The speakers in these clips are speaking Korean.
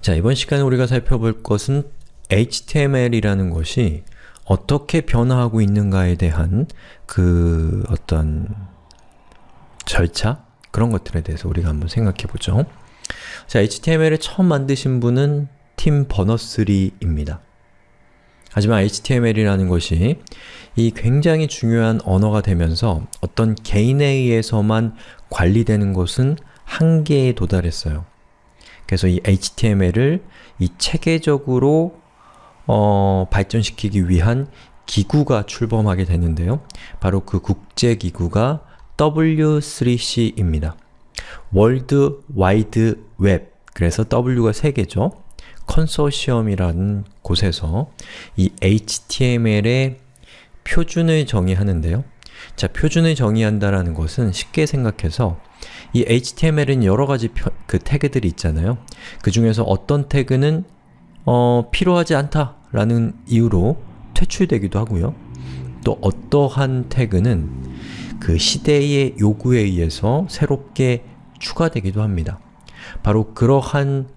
자, 이번 시간에 우리가 살펴볼 것은 HTML이라는 것이 어떻게 변화하고 있는가에 대한 그 어떤 절차? 그런 것들에 대해서 우리가 한번 생각해 보죠. 자, HTML을 처음 만드신 분은 팀 버너스리입니다. 하지만 HTML이라는 것이 이 굉장히 중요한 언어가 되면서 어떤 개인에 의해서만 관리되는 것은 한계에 도달했어요. 그래서 이 HTML을 이 체계적으로 어, 발전시키기 위한 기구가 출범하게 되는데요. 바로 그 국제기구가 W3C입니다. 월드 와이드 웹, 그래서 W가 3개죠. 컨소시엄이라는 곳에서 이 HTML의 표준을 정의하는데요. 자, 표준을 정의한다라는 것은 쉽게 생각해서 이 HTML은 여러가지 그 태그들이 있잖아요. 그 중에서 어떤 태그는 어, 필요하지 않다라는 이유로 퇴출되기도 하고요. 또 어떠한 태그는 그 시대의 요구에 의해서 새롭게 추가되기도 합니다. 바로 그러한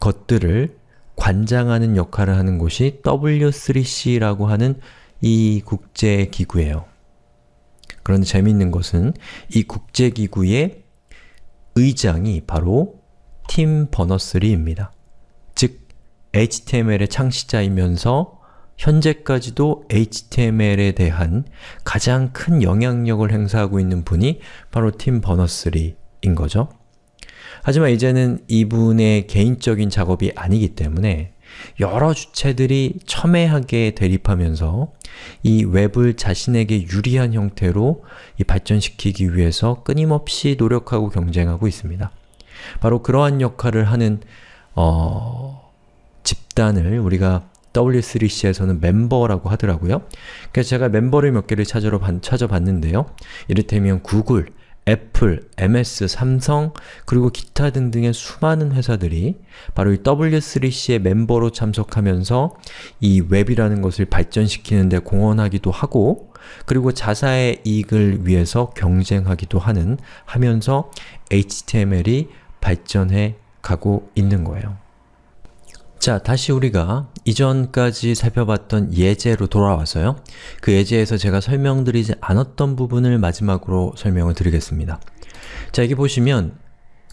것들을 관장하는 역할을 하는 곳이 W3C라고 하는 이 국제기구예요. 그런데 재미있는 것은 이 국제기구의 의장이 바로 팀 버너스리입니다. 즉, HTML의 창시자이면서 현재까지도 HTML에 대한 가장 큰 영향력을 행사하고 있는 분이 바로 팀 버너스리인 거죠. 하지만 이제는 이분의 개인적인 작업이 아니기 때문에 여러 주체들이 첨예하게 대립하면서 이 웹을 자신에게 유리한 형태로 발전시키기 위해서 끊임없이 노력하고 경쟁하고 있습니다. 바로 그러한 역할을 하는 어, 집단을 우리가 W3C에서는 멤버라고 하더라고요. 그래서 제가 멤버를 몇 개를 찾아봤는데요. 이를테면 구글, 애플, MS, 삼성, 그리고 기타 등등의 수많은 회사들이 바로 이 W3C의 멤버로 참석하면서 이 웹이라는 것을 발전시키는 데 공헌하기도 하고 그리고 자사의 이익을 위해서 경쟁하기도 하는 하면서 HTML이 발전해 가고 있는 거예요. 자, 다시 우리가 이전까지 살펴봤던 예제로 돌아와서요. 그 예제에서 제가 설명드리지 않았던 부분을 마지막으로 설명을 드리겠습니다. 자, 여기 보시면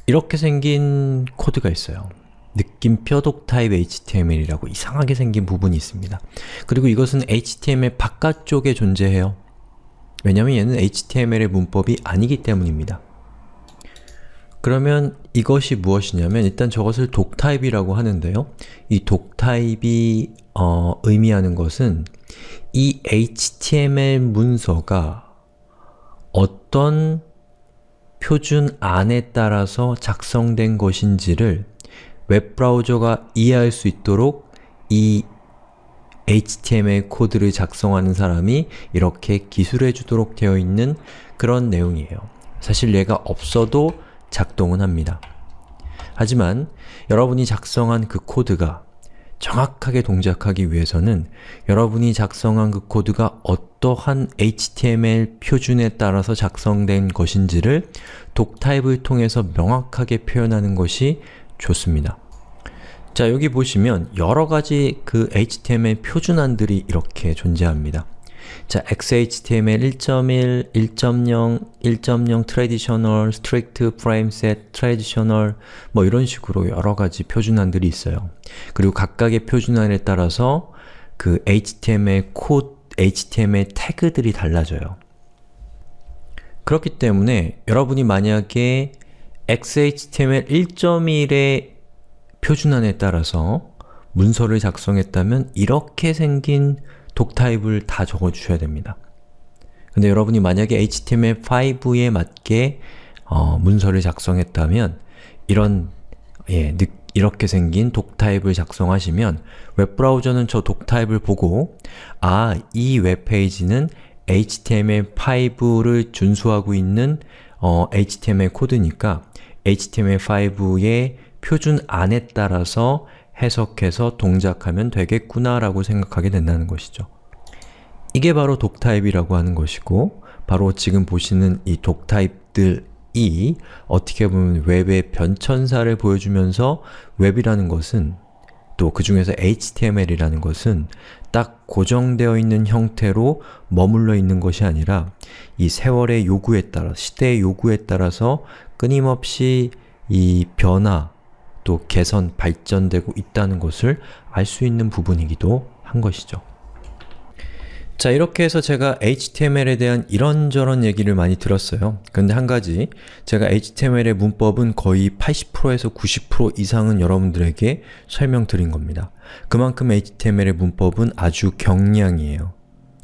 이렇게 생긴 코드가 있어요. 느낌표 독타입 HTML이라고 이상하게 생긴 부분이 있습니다. 그리고 이것은 HTML 바깥쪽에 존재해요. 왜냐면 얘는 HTML의 문법이 아니기 때문입니다. 그러면 이것이 무엇이냐면 일단 저것을 독타입이라고 하는데요. 이 독타입이 어, 의미하는 것은 이 HTML 문서가 어떤 표준 안에 따라서 작성된 것인지를 웹브라우저가 이해할 수 있도록 이 HTML 코드를 작성하는 사람이 이렇게 기술해 주도록 되어 있는 그런 내용이에요. 사실 얘가 없어도 작동은 합니다. 하지만 여러분이 작성한 그 코드가 정확하게 동작하기 위해서는 여러분이 작성한 그 코드가 어떠한 HTML 표준에 따라서 작성된 것인지를 독타입을 통해서 명확하게 표현하는 것이 좋습니다. 자, 여기 보시면 여러가지 그 HTML 표준안들이 이렇게 존재합니다. 자, XHTML 1.1, 1.0, 1.0 Traditional, Strict, Frameset, Traditional 뭐 이런 식으로 여러 가지 표준안들이 있어요. 그리고 각각의 표준안에 따라서 그 HTML 코드, HTML 태그들이 달라져요. 그렇기 때문에 여러분이 만약에 XHTML 1.1의 표준안에 따라서 문서를 작성했다면 이렇게 생긴 독타입을 다 적어주셔야 됩니다. 근데 여러분이 만약에 HTML5에 맞게 어, 문서를 작성했다면 이런 예, 이렇게 생긴 독타입을 작성하시면 웹브라우저는 저 독타입을 보고 아, 이 웹페이지는 HTML5를 준수하고 있는 어, HTML 코드니까 HTML5의 표준 안에 따라서 해석해서 동작하면 되겠구나 라고 생각하게 된다는 것이죠. 이게 바로 독타입이라고 하는 것이고 바로 지금 보시는 이 독타입들 이 어떻게 보면 웹의 변천사를 보여주면서 웹이라는 것은 또 그 중에서 HTML이라는 것은 딱 고정되어 있는 형태로 머물러 있는 것이 아니라 이 세월의 요구에 따라, 시대의 요구에 따라서 끊임없이 이 변화, 또 개선, 발전되고 있다는 것을 알 수 있는 부분이기도 한 것이죠. 자 이렇게 해서 제가 HTML에 대한 이런저런 얘기를 많이 들었어요. 근데 한 가지, 제가 HTML의 문법은 거의 80%에서 90% 이상은 여러분들에게 설명드린 겁니다. 그만큼 HTML의 문법은 아주 경량이에요.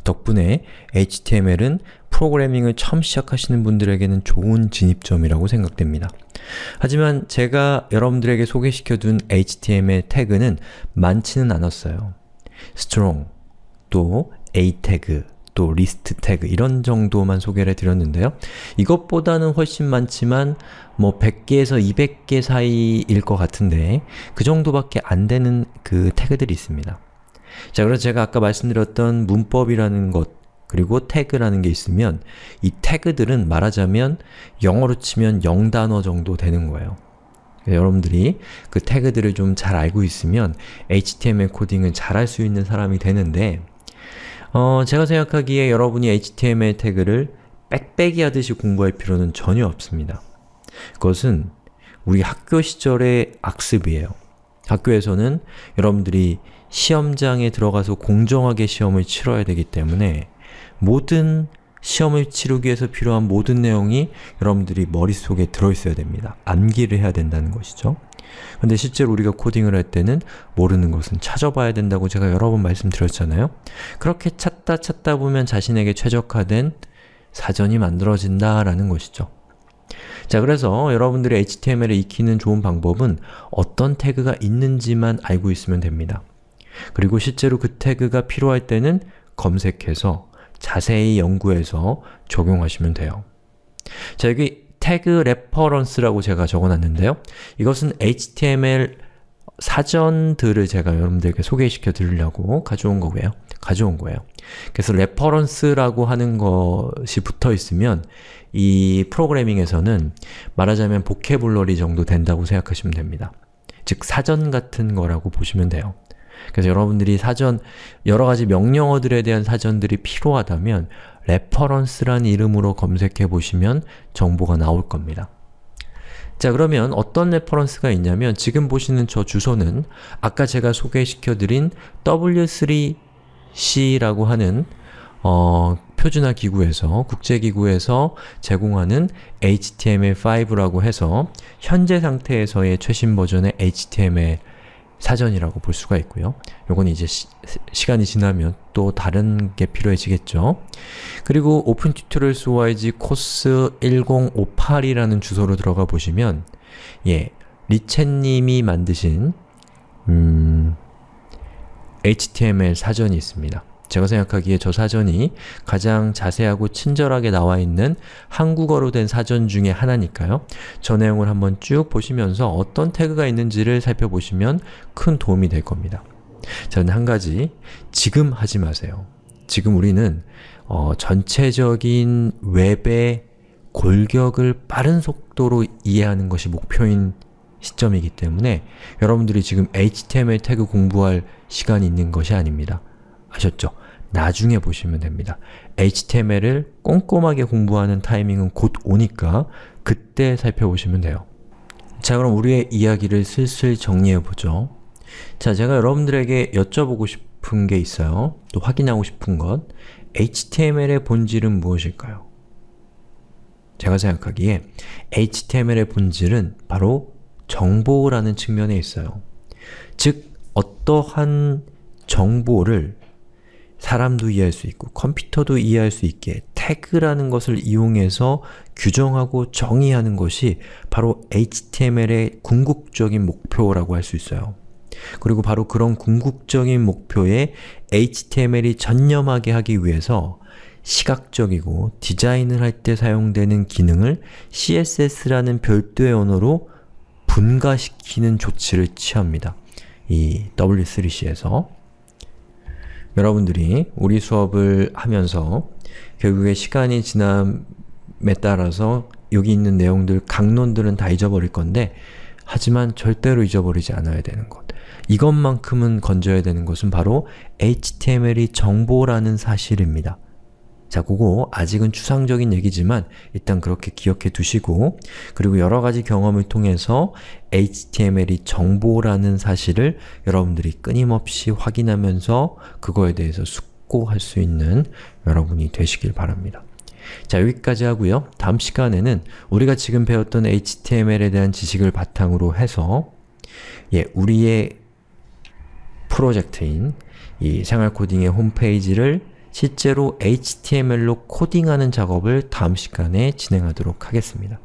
덕분에 HTML은 프로그래밍을 처음 시작하시는 분들에게는 좋은 진입점이라고 생각됩니다. 하지만 제가 여러분들에게 소개시켜둔 HTML 태그는 많지는 않았어요. strong, 또 a 태그, 또 리스트 태그 이런 정도만 소개를 해드렸는데요. 이것보다는 훨씬 많지만 뭐 100개에서 200개 사이일 것 같은데 그 정도밖에 안 되는 그 태그들이 있습니다. 자, 그래서 제가 아까 말씀드렸던 문법이라는 것 그리고 태그라는 게 있으면 이 태그들은 말하자면 영어로 치면 0단어 정도 되는 거예요. 여러분들이 그 태그들을 좀 잘 알고 있으면 HTML 코딩을 잘 할 수 있는 사람이 되는데 어, 제가 생각하기에 여러분이 HTML 태그를 빽빽이 하듯이 공부할 필요는 전혀 없습니다. 그것은 우리 학교 시절의 악습이에요. 학교에서는 여러분들이 시험장에 들어가서 공정하게 시험을 치러야 되기 때문에 모든 시험을 치르기 위해서 필요한 모든 내용이 여러분들이 머릿속에 들어있어야 됩니다. 암기를 해야 된다는 것이죠. 근데 실제로 우리가 코딩을 할 때는 모르는 것은 찾아봐야 된다고 제가 여러 번 말씀드렸잖아요. 그렇게 찾다 찾다 보면 자신에게 최적화된 사전이 만들어진다라는 것이죠. 자, 그래서 여러분들이 HTML을 익히는 좋은 방법은 어떤 태그가 있는지만 알고 있으면 됩니다. 그리고 실제로 그 태그가 필요할 때는 검색해서 자세히 연구해서 적용하시면 돼요. 자, 여기 tag reference라고 제가 적어놨는데요. 이것은 HTML 사전들을 제가 여러분들에게 소개시켜 드리려고 가져온 거고요. 가져온 거예요. 그래서 reference라고 하는 것이 붙어 있으면 이 프로그래밍에서는 말하자면 vocabulary 정도 된다고 생각하시면 됩니다. 즉 사전 같은 거라고 보시면 돼요. 그래서 여러분들이 사전, 여러가지 명령어들에 대한 사전들이 필요하다면 reference란 이름으로 검색해 보시면 정보가 나올 겁니다. 자 그러면 어떤 reference가 있냐면 지금 보시는 저 주소는 아까 제가 소개시켜드린 W3C라고 하는 어, 표준화 기구에서, 국제기구에서 제공하는 HTML5라고 해서 현재 상태에서의 최신 버전의 HTML 사전이라고 볼 수가 있고요. 요건 이제 시, 간이 지나면 또 다른 게 필요해지겠죠. 그리고 OIG 코스 1058이라는 주소로 들어가 보시면 예, 리첸님이 만드신 음, HTML 사전이 있습니다. 제가 생각하기에 저 사전이 가장 자세하고 친절하게 나와 있는 한국어로 된 사전 중에 하나니까요. 저 내용을 한번 쭉 보시면서 어떤 태그가 있는지를 살펴보시면 큰 도움이 될 겁니다. 저는 한 가지, 지금 하지 마세요. 지금 우리는 어, 전체적인 웹의 골격을 빠른 속도로 이해하는 것이 목표인 시점이기 때문에 여러분들이 지금 HTML 태그 공부할 시간이 있는 것이 아닙니다. 아셨죠? 나중에 보시면 됩니다. HTML을 꼼꼼하게 공부하는 타이밍은 곧 오니까 그때 살펴보시면 돼요. 자 그럼 우리의 이야기를 슬슬 정리해보죠. 자 제가 여러분들에게 여쭤보고 싶은 게 있어요. 또 확인하고 싶은 것 HTML의 본질은 무엇일까요? 제가 생각하기에 HTML의 본질은 바로 정보라는 측면에 있어요. 즉, 어떠한 정보를 사람도 이해할 수 있고 컴퓨터도 이해할 수 있게 태그라는 것을 이용해서 규정하고 정의하는 것이 바로 HTML의 궁극적인 목표라고 할 수 있어요. 그리고 바로 그런 궁극적인 목표에 HTML이 전념하게 하기 위해서 시각적이고 디자인을 할 때 사용되는 기능을 CSS라는 별도의 언어로 분가시키는 조치를 취합니다. 이 W3C에서 여러분들이 우리 수업을 하면서 결국에 시간이 지남에 따라서 여기 있는 내용들, 강론들은 다 잊어버릴 건데 하지만 절대로 잊어버리지 않아야 되는 것. 이것만큼은 건져야 되는 것은 바로 HTML이 정보라는 사실입니다. 자, 그거 아직은 추상적인 얘기지만 일단 그렇게 기억해 두시고 그리고 여러 가지 경험을 통해서 HTML이 정보라는 사실을 여러분들이 끊임없이 확인하면서 그거에 대해서 숙고할 수 있는 여러분이 되시길 바랍니다. 자, 여기까지 하고요. 다음 시간에는 우리가 지금 배웠던 HTML에 대한 지식을 바탕으로 해서 예, 우리의 프로젝트인 이 생활 코딩의 홈페이지를 실제로 HTML로 코딩하는 작업을 다음 시간에 진행하도록 하겠습니다.